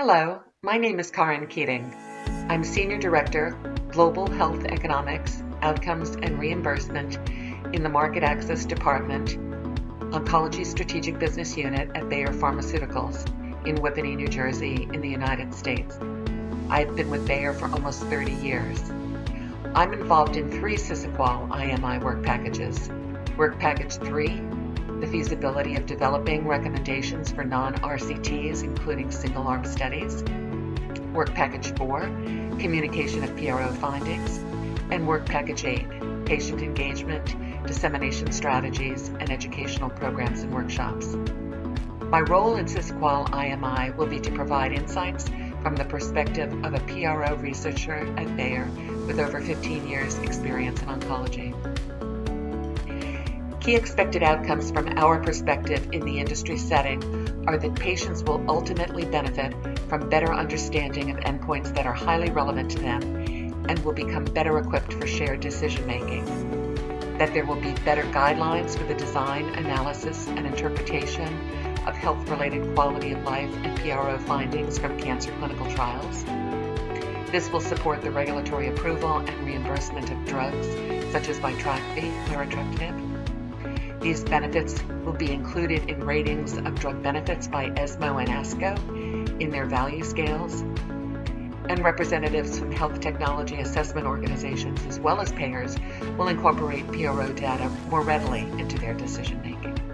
Hello, my name is Karin Keating. I'm Senior Director, Global Health Economics, Outcomes and Reimbursement in the Market Access Department, Oncology Strategic Business Unit at Bayer Pharmaceuticals in Whippany, New Jersey, in the United States. I've been with Bayer for almost 30 years. I'm involved in three SISAQOL IMI work packages. Work Package 3, the feasibility of developing recommendations for non-RCTs, including single-arm studies. Work Package 4, communication of PRO findings. And Work Package 8, patient engagement, dissemination strategies, and educational programs and workshops. My role in SISAQOL IMI will be to provide insights from the perspective of a PRO researcher at Bayer with over 15 years experience in oncology. Key expected outcomes from our perspective in the industry setting are that patients will ultimately benefit from better understanding of endpoints that are highly relevant to them and will become better equipped for shared decision making. That there will be better guidelines for the design, analysis, and interpretation of health-related quality of life and PRO findings from cancer clinical trials. This will support the regulatory approval and reimbursement of drugs such as Vitrakvi, larotrectinib. These benefits will be included in ratings of drug benefits by ESMO and ASCO in their value scales, and representatives from health technology assessment organizations as well as payers will incorporate PRO data more readily into their decision making.